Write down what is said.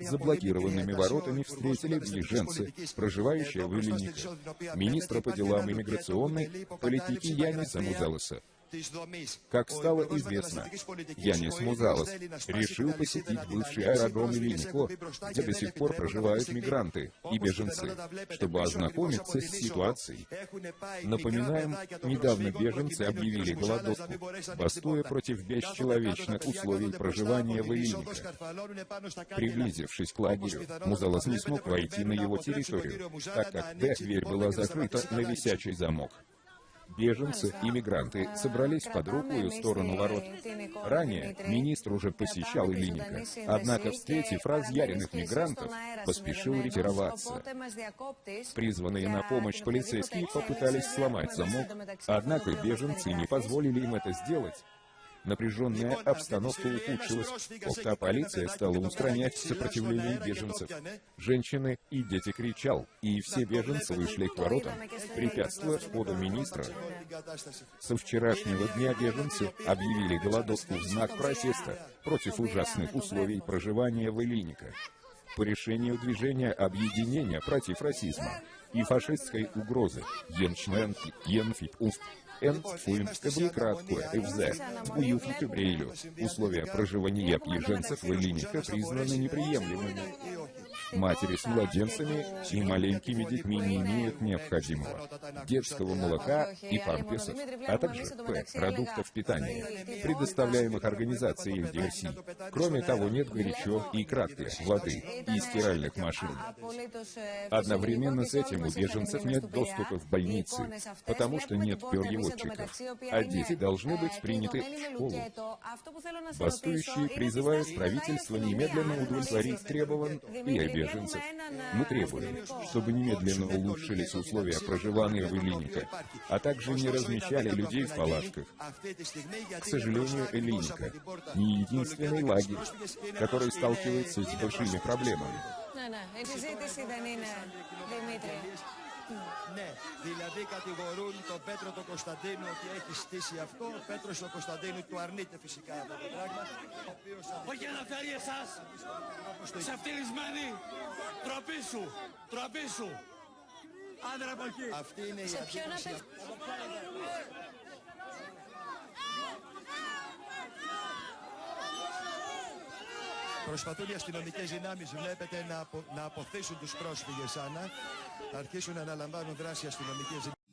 Заблокированными воротами встретили беженцы, проживающие в Ильнике, министра по делам иммиграционной политики Яниса Музалоса. Как стало известно, Янис Музалос решил посетить бывший аэродром Ильнико, где до сих пор проживают мигранты и беженцы, чтобы ознакомиться с ситуацией. Напоминаем, недавно беженцы объявили голодовку, бастуя против бесчеловечных условий проживания в Ильнико. Приблизившись к лагерю, Музалос не смог войти на его территорию, так как дверь была закрыта на висячий замок. Беженцы и мигранты собрались по другую сторону ворот. Ранее министр уже посещал Ильиника, однако, встретив разъяренных мигрантов, поспешил ретироваться. Призванные на помощь полицейские попытались сломать замок, однако беженцы не позволили им это сделать, Напряженная обстановка ухудшилась, когда полиция стала устранять сопротивление беженцев. Женщины и дети кричал, и все беженцы вышли к воротам, препятствуя входу министра. Со вчерашнего дня беженцы объявили голодовку в знак протеста против ужасных условий проживания в Ильиника. По решению движения объединения против расизма и фашистской угрозы Йеншненфи, Йенфип Уст Энфуинское краткое ФЗ, уютника Брейлю. Условия проживания беженцев в Элиниха признаны неприемлемыми. Матери с младенцами и маленькими детьми не имеют необходимого детского молока и памперсов, а также П. продуктов питания, предоставляемых организацией DRC. Кроме того, нет горячо и краткой воды и стиральных машин. Одновременно с этим у беженцев нет доступа в больницы, потому что нет переводчиков, а дети должны быть приняты в школу. Бастующие призывают правительство немедленно удовлетворить требований и беженцев. Мы требуем, чтобы немедленно улучшились условия проживания в Элиника, а также не размещали людей в палатках. К сожалению, Элиника не единственный лагерь, который сталкивается с большими проблемами. Ναι, δηλαδή κατηγορούν τον Πέτρο τον Κωνσταντίνο ότι έχει στήσει αυτό. Ο Πέτρος τον Κωνσταντίνο του αρνείται φυσικά αυτό το πράγμα. Όχι να φέρει εσάς ξεφτυλισμένοι. Τροπή σου, τροπή σου. Άντρα από εκεί. Αυτή είναι η αντίθεση. Προσπαθούν οι αστυνομικές δυνάμεις, βλέπετε, να, απο, να αποθήσουν τους πρόσφυγες, Άννα. Θα αρχίσουν να αναλαμβάνουν δράση αστυνομικές δυνάμεις.